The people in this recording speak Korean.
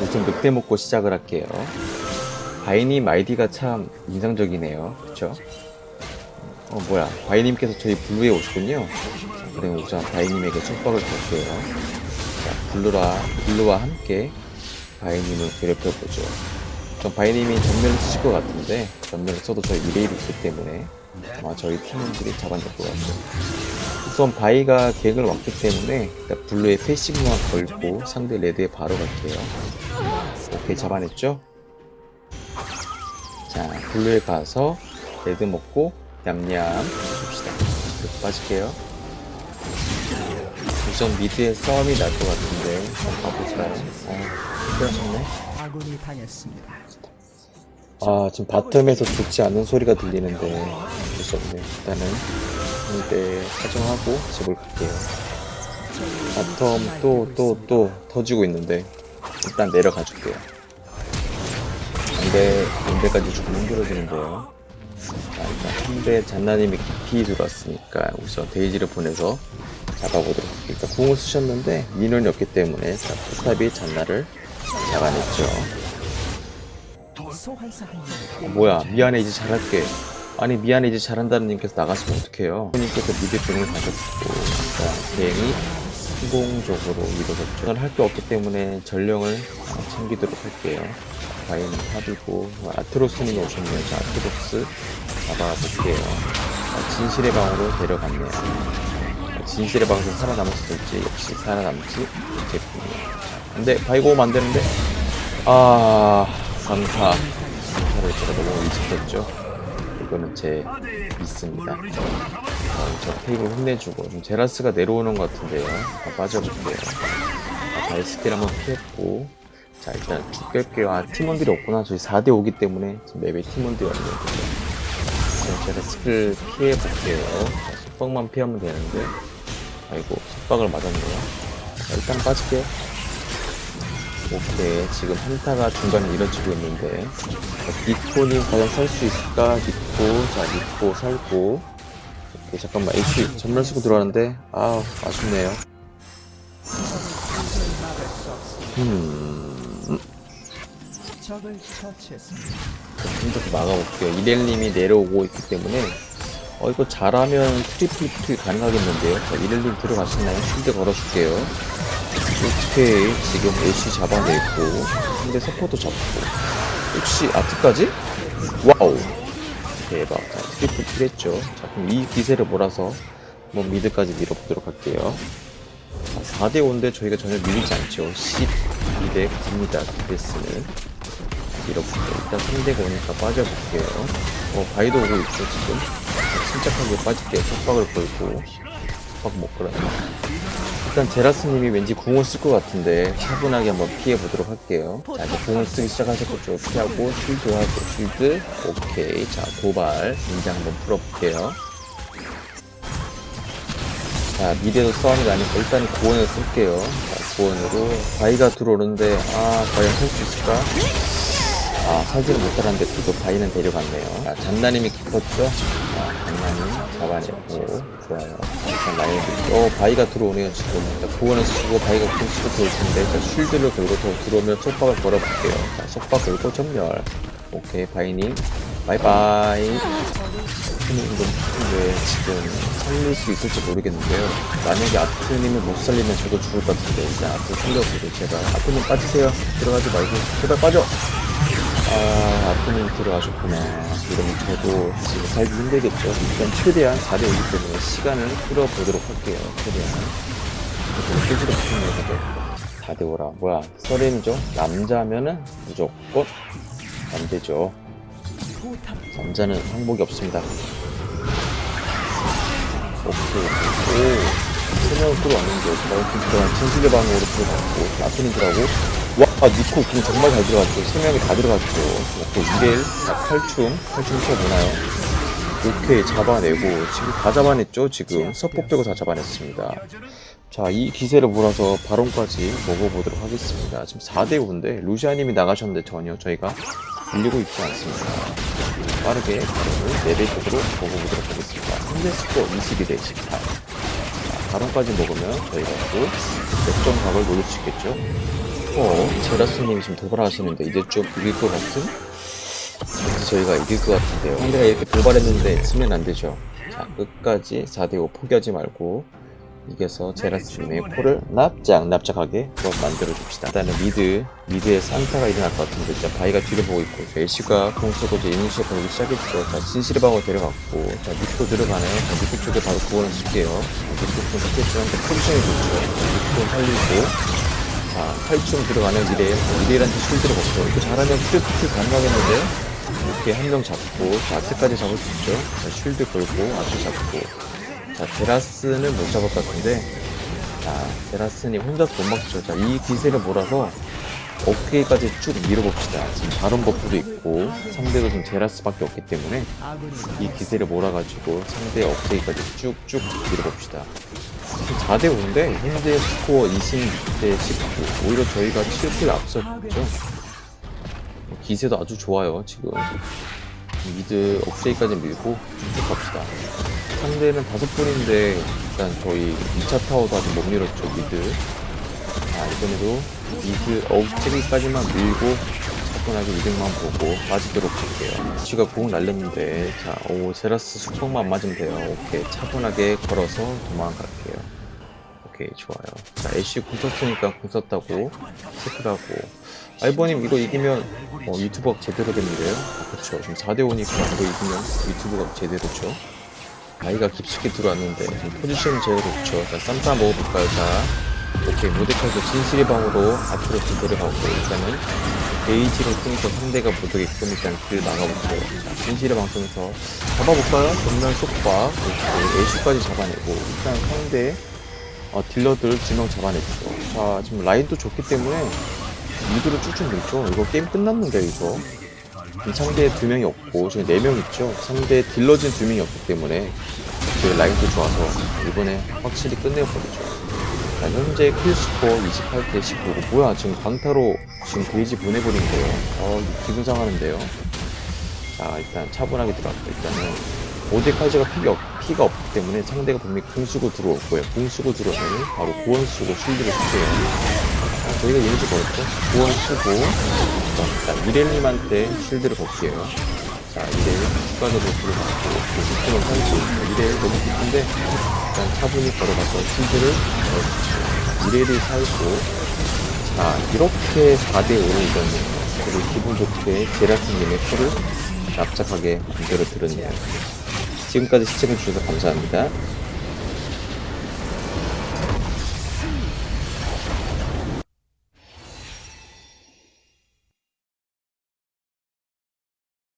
우선 늑대 먹고 시작을 할게요. 바이님 아이디가 참 인상적이네요. 그쵸? 어, 뭐야. 바이님께서 저희 blue에 오셨군요. 그럼 우선 바이님에게 속박을 걸게요. 자, blue라, blue와 함께 바이님을 괴롭혀보죠. 전 바이님이 점멸을 쓰실 것 같은데, 점멸을 써도 저희 2대1이 있기 때문에 아마 저희 팀원들이 잡아낼 것 같아요. 우선 바이가 갱을 왔기 때문에 blue에 passive만 걸고 상대 red에 바로 갈게요. 오케이 잡아냈죠? 자 blue에 가서 red 먹고 냠냠 줍시다. 빠질게요. 우선 mid에 싸움이 날 것 같은데 한번 가볼까요? 어, 힘들었네. 아군이 당했습니다. 아 지금 bottom에서 좋지 않은 소리가 들리는데 어쩔 수 없네 일단은 상대 사정하고 집을 갈게요. bottom 또 또 또 터지고 있는데 일단 내려가 줄게요. 상대 인대까지 조금 힘들어지는데요. 자 일단 상대 잔나님이 깊이 들어왔으니까 우선 데이지를 보내서 잡아보도록 할게요. 일단 궁을 쓰셨는데 minion이 없기 때문에 자 포탑이 잔나를 잡아냈죠. 어, 명. 뭐야 미안해 이제 잘할게 아니 미안해 이제 잘한다는 님께서 나가시면 어떡해요? 님께서 미드 병을 가셨고 자, 대행이 성공적으로 이루어졌죠. 저는 할 게 없기 때문에 전령을 챙기도록 할게요. 바이는 탑이고 아트로스님이 오셨네요. 자 아트로스 잡아볼게요. 자, 진실의 방으로 데려갔네요. 자, 진실의 방에서 살아남았을지. 역시 살아남지 못했군요. 근데 바이가 오면 안되는데? 아 강타. 강타를 제가 너무 일찍했죠 이거는 제 미스입니다. 어, 저 테이블 혼내주고 지금 제라스가 내려오는 것 같은데요. 다 빠져볼게요. 아, 바이스킬 한번 피했고. 자 일단 쭉 뺄게요. 아 팀원들이 없구나. 저희 4대 5기 때문에 지금 map에 팀원들이 없네요. 자, 제가 스킬 피해볼게요. 자, 속박만 피하면 되는데. 아이고 속박을 맞았네요. 자, 일단 빠질게요 오케이 지금 한타가 중간에 이뤄지고 있는데 자, 니코님 과연 살 수 있을까? 니코 자 니코 살고 오케이 잠깐만 H 전멸 쓰고 들어왔는데 아 아쉽네요 음. 좀더 막아볼게요 이렐님이 내려오고 있기 때문에 어 이거 잘하면 triple kill이 가능하겠는데요 자 이렐님 들어가시나요? shield 걸어줄게요 오케이. 지금 애쉬 잡아냈고 상대 서폿도 잡고. 혹시 아트까지? wow. 대박. 자 triple kill했죠. 자 그럼 이 기세를 몰아서 한번 mid까지 밀어보도록 할게요. 자, 4대5인데 저희가 전혀 밀리지 않죠. 12대 9입니다. 디데스는 밀어볼게요. 일단 상대가 오니까 빠져볼게요. 어 바이도 오고 있죠 지금? 자, 침착하게 빠질게요. 속박을 걸고. 속박 못 걸어요 일단 제라스님이 왠지 궁을 쓸 것 같은데 차분하게 한번 피해보도록 할게요. 자 이제 궁을 쓰기 시작하셨겠죠 피하고 쉴드하고 쉴드. 오케이. 자 도발. 인장 한번 풀어볼게요. 자 미래도 싸움이 나니까 일단 구원을 쓸게요. 자 구원으로. 바위가 들어오는데 아 과연 할 수 있을까 아 살지를 못하는데 그래도 바위는 데려갔네요. 자 잔나님이 깊었죠? 자 잔나님 잡아내고 좋아요. 일단 라인을 어 바위가 들어오네요 지금. 자 구원을 쓰고 바위가 들어올 텐데 자 쉴드를 걸고 더 들어오면 속박을 걸어볼게요. 자 속박 걸고 전멸 오케이 바위님. 바이바이. 아트님도 왜 지금 살릴 수 있을지 모르겠는데요. 만약에 아트님을 못 살리면 저도 죽을 것 같은데 일단 아트 살려보고 제발 아트님 빠지세요. 들어가지 말고 제발 빠져. 아 아트님 들어가셨구나. 이러면 저도 지금 살기 힘들겠죠. 일단 최대한 4대5기 때문에 시간을 끌어보도록 할게요. 최대한. 그래서 깨지도 못했네요. 4대5라 뭐야 서렌이죠? 남자면은 무조건 남대죠. 포탑 남자는 항복이 없습니다. 오케이. 오. 세명을 끌어왔는데, 나이트 들어간 진실의 방으로 들어갔고, 나트님들하고, 와, 니코 공 정말 잘 들어갔죠. 세 명이 다 들어갔죠. 오케이, 2대1, 자, 칼춤, 칼춤 춰보나요? 오케이, 잡아내고, 지금 다 잡아냈죠? 지금. 서포 빼고 다 잡아냈습니다. 자, 이 기세를 몰아서 바론까지 먹어보도록 하겠습니다. 지금 4대5인데, 루시아님이 나가셨는데 전혀 저희가 밀리고 있지 않습니다. 빠르게 바론을 4대 쪽으로 먹어보도록 하겠습니다. 현재 스코어 22대 18. 자, 바론까지 먹으면 저희가 또 역전 각을 노릴 수 있겠죠. 어, 제라스님이 지금 도발하시는데 이제 좀 이길 것 같은? 왠지 저희가 이길 것 같은데요. 상대가 이렇게 도발했는데 치면 안 되죠. 자, 끝까지 4대5 포기하지 말고 이겨서 제라스님의 코를 납작 납작하게 또 만들어줍시다. 일단은 미드, 미드에 산타가 일어날 것 같은데 진짜 바이가 뒤를 보고 있고 자, 애쉬가 공 쓰고 이제 이니시가 보기 시작했죠. 자, 진실의 방으로 데려갔고 자, 밑으로 들어가네요. 자, 밑으로 쪽에 바로 구원을 줄게요. 밑으로 좀 자, 포지션이 좋죠. 자, 밑으로 살리고 자, 8층 들어가는 미래일, 미래일한테 쉴드를 먹죠. 이거 잘하면 트리플 가능하겠는데? 이렇게 한 명 잡고, 자, 아트까지 잡을 수 있죠. 자, 쉴드 걸고, 아트 잡고. 자, 테라스는 못 잡을 것 같은데, 자, 테라스님 혼자서 못 막죠. 자, 이 기세를 몰아서, 어깨까지 쭉 밀어봅시다. 지금 바론 버프도 있고, 상대도 지금 제라스밖에 없기 때문에, 이 기세를 몰아가지고 상대 억제기까지 쭉쭉 밀어봅시다. 4대 5인데 현재 스코어 26대 19 오히려 저희가 7 kill 앞섰죠. 뭐 기세도 아주 좋아요 지금. mid 억제기까지 밀고 쭉쭉 갑시다. 상대는 다섯 분인데 일단 저희 2차 타워도 아직 못 밀었죠 mid. 자 이번에도 mid 억제기까지만 밀고 차분하게 이득만 보고 빠지도록 할게요. 쥐가 공 날렸는데 자오 제라스 숙성만 맞으면 돼요. 오케이 차분하게 걸어서 도망갈게요. 오케이 좋아요. 자 애쉬 궁 썼으니까 궁 썼다고 체크하고. 알버님 이거 이기면 어, 유튜브가 제대로 됐는데요? 아, 그쵸. 지금 4대5니까 이거 이기면 유튜브가 제대로죠? 아이가 깊숙이 들어왔는데 포지션 제대로 좋죠. 자 쌈싸 먹어볼까요? 자 오케이 모데카이도 진실의 방으로 앞으로 좀 데려가고 일단은 게이지를 통해서 상대가 못하게끔 일단 길 나가볼게요 자 진실의 방 통해서 잡아볼까요? 전면 속박 이렇게 애쉬까지 잡아내고 일단 상대 어, 딜러들 두명 잡아냈죠. 자 지금 라인도 좋기 때문에 미드로 쭉쭉 밀죠. 이거 게임 끝났는데 이거 상대에 두 명이 없고 지금 네 명 있죠. 상대 딜러진 두 명이 없기 때문에 저희 라인도 좋아서 이번에 확실히 끝내버리죠 자, 현재 킬스코어 28대 19고 뭐야 지금 강타로 지금 게이지 보내버린 거예요. 어 기분 상하는데요. 자 일단 차분하게 들어갔고 일단은 모데카이저가 피가, 없, 피가 없기 때문에 상대가 분명히 궁 쓰고 들어올 거예요. 궁 쓰고 들어오면 바로 구원 쓰고 쉴드를 쓸게요. 자, 저희가 이미지 걸었죠? 구원 쓰고 자, 일단 이렐님한테 쉴드를 걸게요 자 이렐 추가적으로 들어갔고 무스톤을 살지. 이렐 너무 깊은데 일단 차분히 걸어가서 쉴드를 넣어주죠 이렐이 살고 자 이렇게 4대5를 이겼네요 그리고 기분 좋게 제라스님의 코를 납작하게 만들어 드렸네요. 지금까지 시청해주셔서 감사합니다